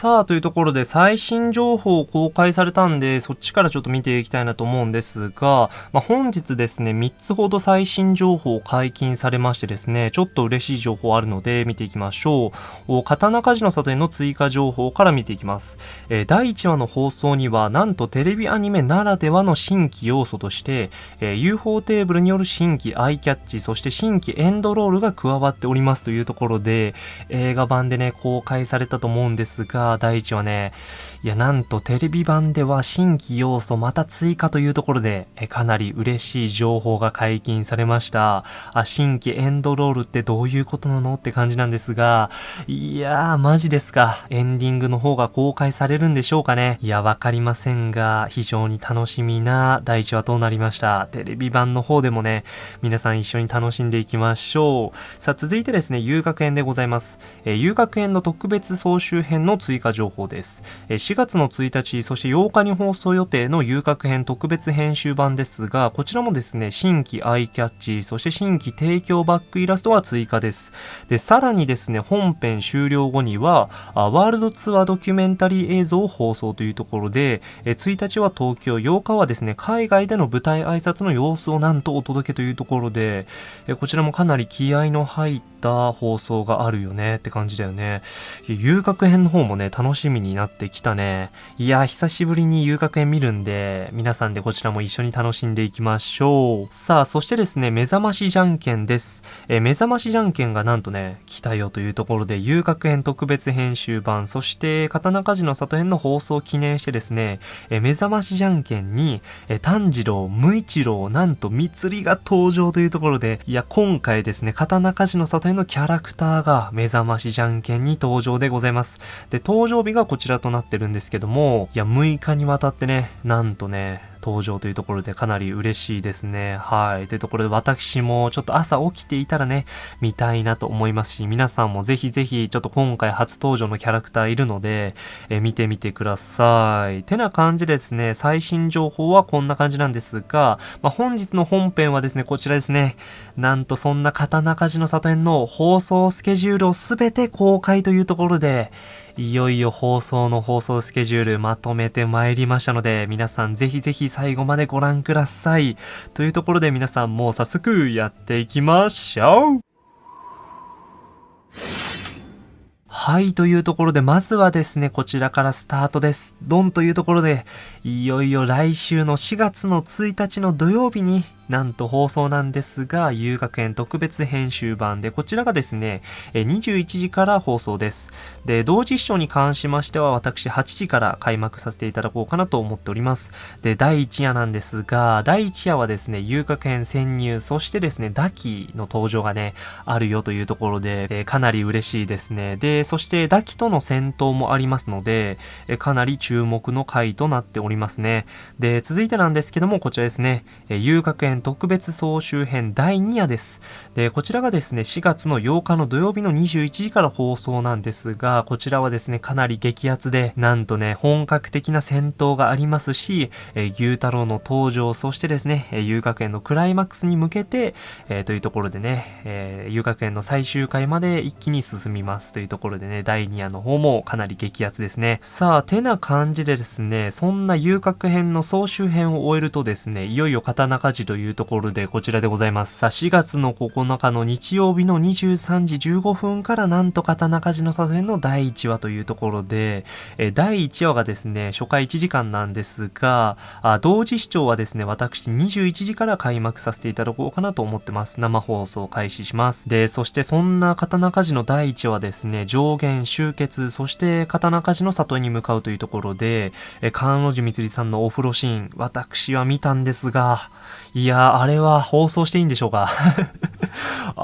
さあ、というところで最新情報を公開されたんで、そっちからちょっと見ていきたいなと思うんですが、まあ、本日ですね、3つほど最新情報を解禁されましてですね、ちょっと嬉しい情報あるので見ていきましょう。刀鍛冶の里への追加情報から見ていきます。えー、第1話の放送には、なんとテレビアニメならではの新規要素として、えー、UFO テーブルによる新規アイキャッチ、そして新規エンドロールが加わっておりますというところで、映画版でね、公開されたと思うんですが、第1話ね、いや、なんとテレビ版では新規要素また追加というところで、えかなり嬉しい情報が解禁されました。あ、新規エンドロールってどういうことなのって感じなんですが、いやー、マジですか。エンディングの方が公開されるんでしょうかね。いや、わかりませんが、非常に楽しみな第1話となりました。テレビ版の方でもね、皆さん一緒に楽しんでいきましょう。さあ、続いてですね、遊学園でございます。え遊学園の特別総集編の追加情報です。4月の1日、そして8日に放送予定の遊郭編特別編集版ですが、こちらもですね、新規アイキャッチ、そして新規提供バックイラストは追加です。で、さらにですね、本編終了後には、ワールドツアードキュメンタリー映像を放送というところで、1日は東京、8日はですね、海外での舞台挨拶の様子をなんとお届けというところで、こちらもかなり気合の入った放送があるよねって感じだよね。遊郭編の方もね、楽しみになってきたね。いや、久しぶりに遊楽園見るんで、皆さんでこちらも一緒に楽しんでいきましょう。さあ、そしてですね、目覚ましじゃんけんです。えー、目覚ましじゃんけんがなんとね、来たよというところで、遊楽園特別編集版、そして刀鍛冶の里編の放送を記念してですね、えー、目覚ましじゃんけんに、えー、炭治郎、無一郎、なんと三つりが登場というところで、いや、今回ですね、刀鍛冶の里編のキャラクターが目覚ましじゃんけんに登場でございます。で、登場日がこちらとなってるんですけども、いや、6日にわたってね、なんとね、登場というところでかなり嬉しいですね。はい。というところで私もちょっと朝起きていたらね、見たいなと思いますし、皆さんもぜひぜひちょっと今回初登場のキャラクターいるので、え見てみてください。てな感じでですね、最新情報はこんな感じなんですが、まあ、本日の本編はですね、こちらですね。なんとそんな刀鍛冶の里園の放送スケジュールをすべて公開というところで、いよいよ放送の放送スケジュールまとめてまいりましたので、皆さんぜひぜひ最後までご覧ください。というところで皆さんもう早速やっていきましょうはい、というところで、まずはですね、こちらからスタートです。ドンというところで、いよいよ来週の4月の1日の土曜日に、なんと放送なんですが、遊学園特別編集版で、こちらがですね、21時から放送です。で、同時視聴に関しましては、私8時から開幕させていただこうかなと思っております。で、第1夜なんですが、第1夜はですね、遊学園潜入、そしてですね、ダキの登場がね、あるよというところで、えかなり嬉しいですね。で、そしてダキとの戦闘もありますので、えかなり注目の回となっておりますね。で、続いてなんですけども、こちらですね、え遊学園特別総集編第2夜です。で、こちらがですね、4月の8日の土曜日の21時から放送なんですが、こちらはですね、かなり激アツで、なんとね、本格的な戦闘がありますし、えー、牛太郎の登場、そしてですね、え、遊学園のクライマックスに向けて、えー、というところでね、えー、遊学園の最終回まで一気に進みますというところでね、第2夜の方もかなり激アツですね。さあ、てな感じでですね、そんな遊郭編の総集編を終えるとですね、いよいよ刀鍛冶というところでこちらでございます。さあ、4月の9日の日曜日の23時15分からなんと刀鍛冶の左遷の第1話というところで、え第1話がですね、初回1時間なんですが、あ同時視聴はですね、私21時から開幕させていただこうかなと思ってます。生放送開始します。で、そしてそんな刀鍛冶の第1話ですね、上限集結、そして刀鍛冶の里に向かうというところで、え、関路寺みつりさんのお風呂シーン、私は見たんですが、いやあれは放送していいんでしょうか？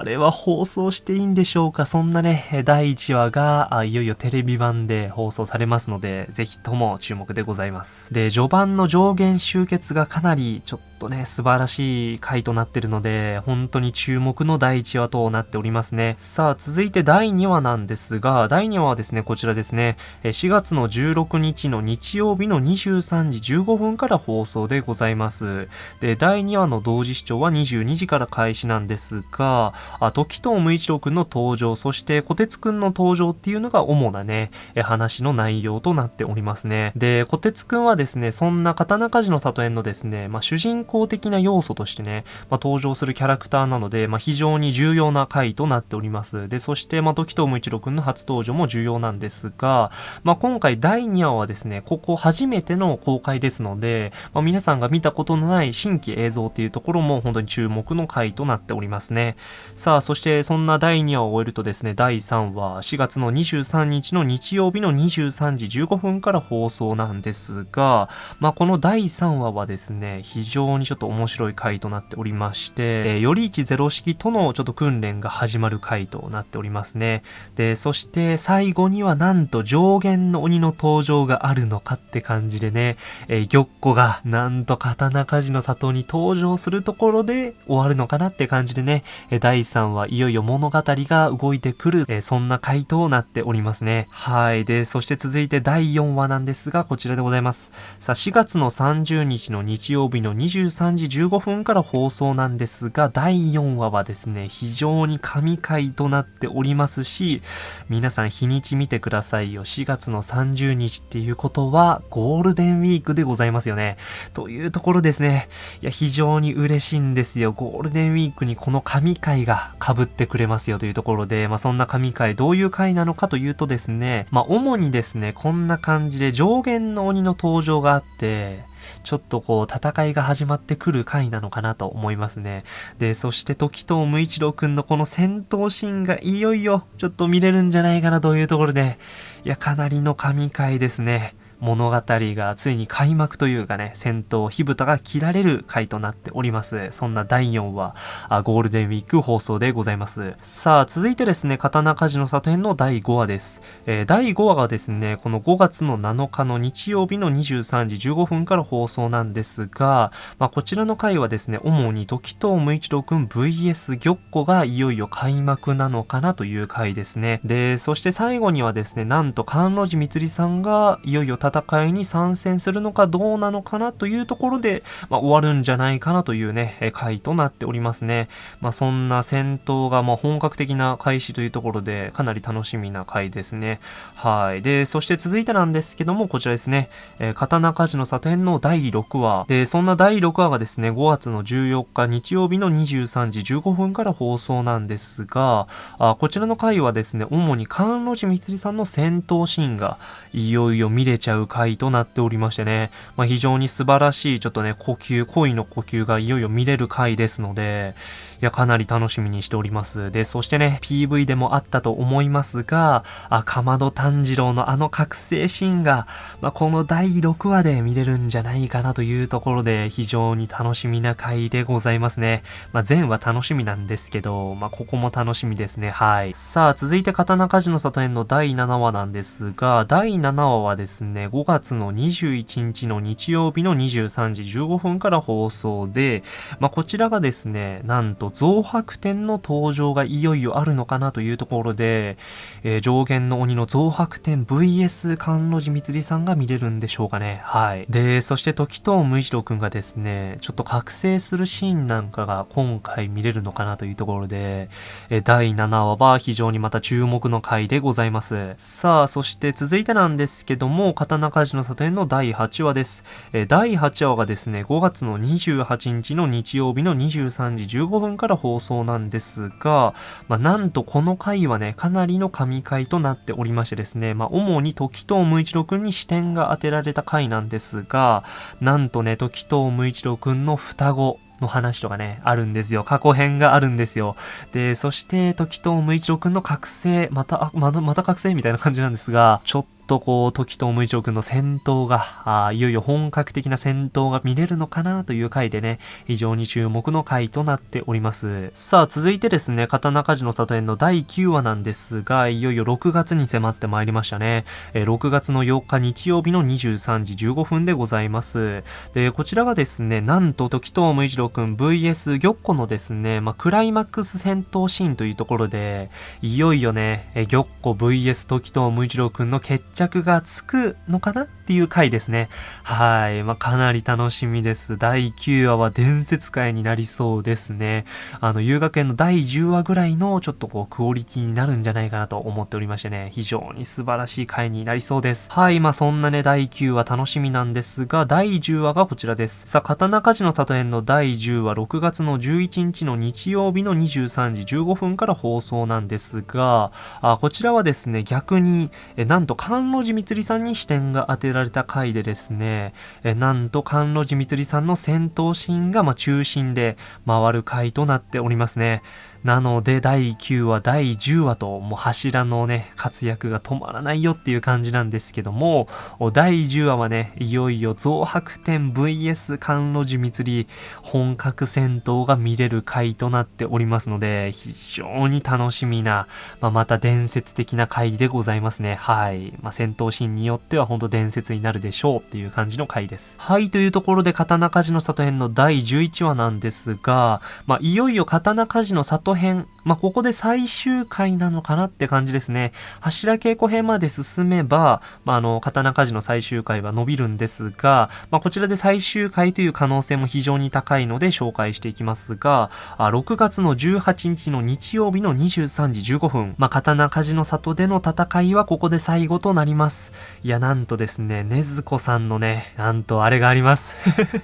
あれは放送していいんでしょうか？そんなね、第1話がいよいよテレビ版で放送されますので、ぜひとも注目でございます。で、序盤の上限集結がかなりちょっとね、素晴らしい回となってるので、本当に注目の第1話となっておりますね。さあ、続いて第2話なんですが、第2話はですね、こちらですね、4月の16日の日曜日の23時15分から放送でございます。で、第2話の同時視聴は22時から開始なんですが、あ時藤無一郎くんの登場、そして小鉄くんの登場っていうのが主なね、話の内容となっておりますね。で、小鉄くんはですね、そんな刀鍛冶の里園のですね、まあ、主人公的な要素としてね、まあ、登場するキャラクターなので、まあ、非常に重要な回となっております。で、そして、まあ、時藤無一郎くんの初登場も重要なんですが、まあ、今回第2話はですね、ここ初めての公開ですので、まあ、皆さんが見たことのない新規映像っていうところも本当に注目の回となっておりますね。さあ、そしてそんな第2話を終えるとですね、第3話、4月の23日の日曜日の23時15分から放送なんですが、まあ、この第3話はですね、非常にちょっと面白い回となっておりまして、えー、より一ゼロ式とのちょっと訓練が始まる回となっておりますね。で、そして最後にはなんと上限の鬼の登場があるのかって感じでね、えー、玉子がなんと刀鍛冶の里に登場するところで終わるのかなって感じでね、え第3話いよいよ物語が動いてくる、えそんな回となっておりますね。はい。で、そして続いて第4話なんですが、こちらでございます。さあ、4月の30日の日曜日の23時15分から放送なんですが、第4話はですね、非常に神回となっておりますし、皆さん日にち見てくださいよ。4月の30日っていうことは、ゴールデンウィークでございますよね。というところですね。いや、非常に嬉しいんですよ。ゴールデンウィークにこの神回が被ってくれますよというところで、まあそんな神回どういう回なのかというとですね、まあ主にですね、こんな感じで上限の鬼の登場があって、ちょっとこう戦いが始まってくる回なのかなと思いますね。で、そして時藤無一郎くんのこの戦闘シーンがいよいよちょっと見れるんじゃないかなというところで、いや、かなりの神回ですね。物語がついに開幕というかね、戦闘火蓋が切られる回となっております。そんな第4話、あゴールデンウィーク放送でございます。さあ、続いてですね、刀鍛冶の里編の第5話です。えー、第5話がですね、この5月の7日の日曜日の23時15分から放送なんですが、まあ、こちらの回はですね、主に時藤無一郎くん VS 玉子がいよいよ開幕なのかなという回ですね。で、そして最後にはですね、なんと関路寺光さんがいよいよ戦いに参戦するのかどうなのかなというところで、まあ、終わるんじゃないかなというね、回となっておりますね。まあ、そんな戦闘がま本格的な開始というところで、かなり楽しみな回ですね。はい。で、そして続いてなんですけども、こちらですね、えー、刀鍛冶の里編の第6話。で、そんな第6話がですね、5月の14日日曜日の23時15分から放送なんですが、あこちらの回はですね、主に関路寺光さんの戦闘シーンがいよいよ見れちゃうう回となっておりましてね、まあ、非常に素晴らしいちょっとね、呼吸、恋の呼吸がいよいよ見れる回ですので、いや、かなり楽しみにしております。で、そしてね、PV でもあったと思いますが、あ、かまど炭治郎のあの覚醒シーンが、まあ、この第6話で見れるんじゃないかなというところで、非常に楽しみな回でございますね。まあ、全話楽しみなんですけど、まあ、ここも楽しみですね。はい。さあ、続いて刀鍛冶の里編の第7話なんですが、第7話はですね、5月の21日の日曜日の23時15分から放送で、まあ、こちらがですね、なんと増白天の登場がいよいよあるのかなというところで、えー、上限の鬼の増白天 VS 関路寺光さんが見れるんでしょうかね。はい。で、そして時藤無一郎くんがですね、ちょっと覚醒するシーンなんかが今回見れるのかなというところで、えー、第7話は非常にまた注目の回でございます。さあ、そして続いてなんですけども、刀鍛冶の里編の第8話です。えー、第8話がですね、5月の28日の日曜日の23時15分から放送なんですが、まあ、なんとこの回はね、かなりの神回となっておりましてですね、まあ、主に時藤無一郎くんに視点が当てられた回なんですが、なんとね、時藤無一郎くんの双子、の話とかね、あるんですよ。過去編があるんですよ。で、そして、時藤無一郎くんの覚醒、また、あ、また、また覚醒みたいな感じなんですが、ちょっとこう、時と無一郎くんの戦闘が、あいよいよ本格的な戦闘が見れるのかなという回でね、非常に注目の回となっております。さあ、続いてですね、刀鍛冶の里園の第9話なんですが、いよいよ6月に迫ってまいりましたね。えー、6月の8日日曜日の23時15分でございます。で、こちらがですね、なんと時藤無一郎くん VS 玉子のですね、まあ、クライマックス戦闘シーンというところで、いよいよね、え玉子 VS 時藤無一郎くんの決着がつくのかなっていう回ですね。はい。まあ、かなり楽しみです。第9話は伝説回になりそうですね。あの、遊学園の第10話ぐらいのちょっとこう、クオリティになるんじゃないかなと思っておりましてね、非常に素晴らしい回になりそうです。はい。まあ、そんなね、第9話楽しみなんですが、第10話がこちらです。さあ、刀鍛冶の里編の第10話、6月の11日の日曜日の23時15分から放送なんですが、あこちらはですね、逆に、えなんと、関路寺光さんに視点が当てられた回でですね、えなんと、関路寺光さんの戦闘シーンが、ま中心で回る回となっておりますね。なので、第9話、第10話と、もう柱のね、活躍が止まらないよっていう感じなんですけども、第10話はね、いよいよ増白天 VS 甘露寺密本格戦闘が見れる回となっておりますので、非常に楽しみな、まあ、また伝説的な回でございますね。はい。まあ、戦闘シーンによっては本当伝説になるでしょうっていう感じの回です。はい、というところで、刀鍛冶の里編の第11話なんですが、まあ、いよいよ刀鍛冶の里編、まあ、ここで最終回なのかなって感じですね。柱稽古編まで進めば、まあ、あの、刀鍛冶の最終回は伸びるんですが、まあ、こちらで最終回という可能性も非常に高いので紹介していきますが、あ6月の18日の日曜日の23時15分、ま、刀鍛冶の里での戦いはここで最後となります。いや、なんとですね、ねずこさんのね、なんとあれがあります。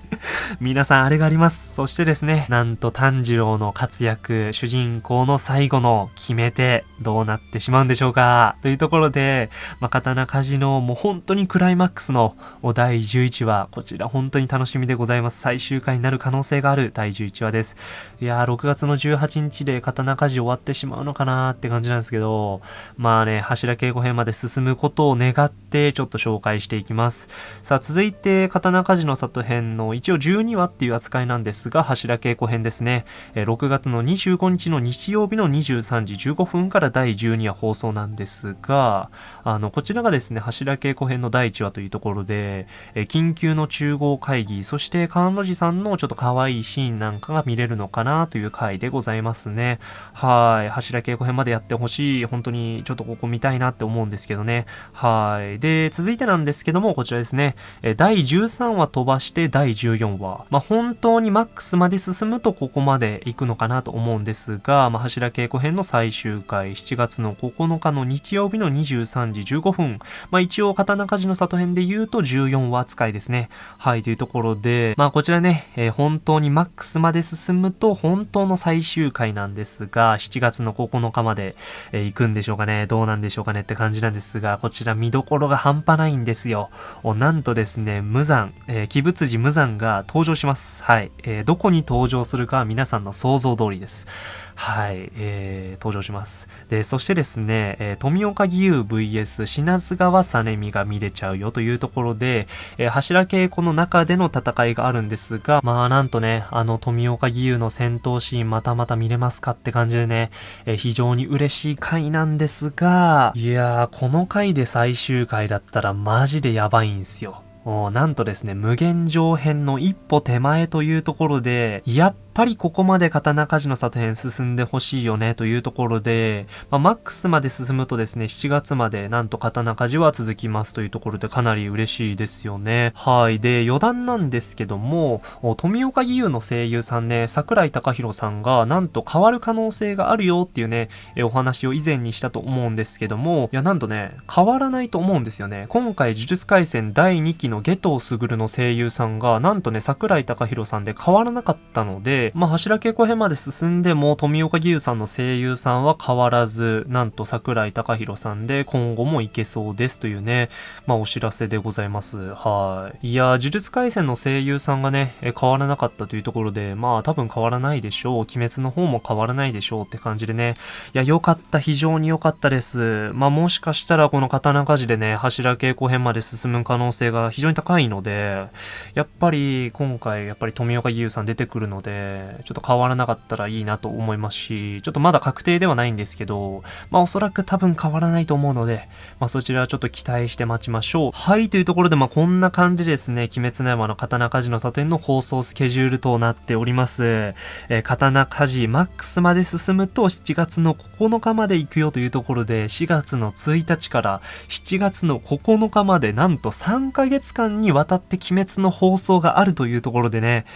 皆さんあれがあります。そしてですね、なんと炭治郎の活躍、主人公の最後の決め手、どうなってしまうんでしょうか？というところで、まあ、刀鍛冶のもう本当にクライマックスの第11話、こちら本当に楽しみでございます。最終回になる可能性がある第11話です。いやー、6月の18日で刀鍛冶終わってしまうのかなーって感じなんですけど、まあね、柱稽古編まで進むことを願ってちょっと紹介していきます。さあ、続いて、刀鍛冶の里編の一応12話っていう扱いなんですが、柱稽古編ですね。6月の25日の日曜日の23時15分から第12話放送なんですが、あの、こちらがですね、柱稽古編の第1話というところで、え緊急の中合会議、そして関路寺さんのちょっと可愛いシーンなんかが見れるのかなという回でございますね。はい。柱稽古編までやってほしい。本当にちょっとここ見たいなって思うんですけどね。はい。で、続いてなんですけども、こちらですね。え第13話飛ばして第14話。まあ、本当にマックスまで進むとここまで行くのかなと思うんですが、まあ、柱稽古編の最終回、7月の9日の日曜日の23時15分。まあ、一応、刀鍛冶の里編で言うと14話扱いですね。はい、というところで、まあ、こちらね、えー、本当にマックスまで進むと本当の最終回なんですが、7月の9日まで、えー、行くんでしょうかね。どうなんでしょうかねって感じなんですが、こちら見どころが半端ないんですよ。なんとですね、無残、えー、鬼仏寺無残が登場します。はい。えー、どこに登場するかは皆さんの想像通りです。はい、えー、登場します。で、そしてですね、えー、富岡義勇 VS 品津川実美が見れちゃうよというところで、えー、柱稽古の中での戦いがあるんですが、まあなんとね、あの富岡義勇の戦闘シーンまたまた見れますかって感じでね、えー、非常に嬉しい回なんですが、いやー、この回で最終回だったらマジでやばいんすよ。なんとですね、無限上編の一歩手前というところで、やっぱりここまで刀鍛冶の里編進んでほしいよねというところで、まあ、マックスまで進むとですね、7月までなんと刀鍛冶は続きますというところでかなり嬉しいですよね。はい。で、余談なんですけども、富岡義勇の声優さんね、桜井隆弘さんがなんと変わる可能性があるよっていうね、お話を以前にしたと思うんですけども、いや、なんとね、変わらないと思うんですよね。今回、呪術廻戦第2期の下藤卓の声優さんが、なんとね、桜井隆弘さんで変わらなかったので、まあ、柱稽古編まで進んでも、富岡義勇さんの声優さんは変わらず、なんと桜井隆弘さんで今後もいけそうですというね、まあ、お知らせでございます。はい。いや、呪術廻戦の声優さんがね、変わらなかったというところで、まあ、多分変わらないでしょう。鬼滅の方も変わらないでしょうって感じでね。いや、良かった。非常に良かったです。まあ、もしかしたらこの刀鍛冶でね、柱稽古編まで進む可能性が非常に高いので、やっぱり今回、やっぱり富岡義勇さん出てくるので、で、ちょっと変わらなかったらいいなと思いますし、ちょっとまだ確定ではないんですけど、まあおそらく多分変わらないと思うので、まあそちらはちょっと期待して待ちましょう。はい、というところでまあこんな感じですね、鬼滅の刃の刀鍛冶の里園の放送スケジュールとなっております。えー、刀鍛冶マックスまで進むと7月の9日まで行くよというところで、4月の1日から7月の9日までなんと3ヶ月間にわたって鬼滅の放送があるというところでね、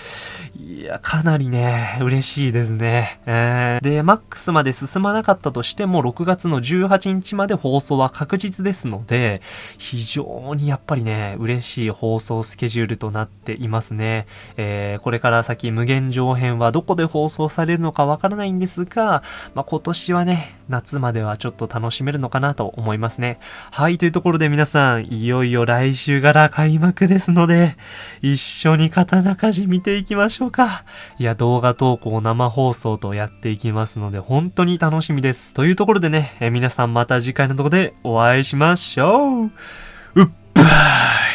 いや、かなりね、嬉しいですね。えー、で、マックスまで進まなかったとしても、6月の18日まで放送は確実ですので、非常にやっぱりね、嬉しい放送スケジュールとなっていますね。えー、これから先無限上編はどこで放送されるのかわからないんですが、まあ、今年はね、夏まではちょっと楽しめるのかなと思いますね。はい、というところで皆さん、いよいよ来週から開幕ですので、一緒に刀鍛冶見ていきましょうか。いや、動画投稿生放送とやっていきますので、本当に楽しみです。というところでね、え皆さんまた次回のとこでお会いしましょう。うっばー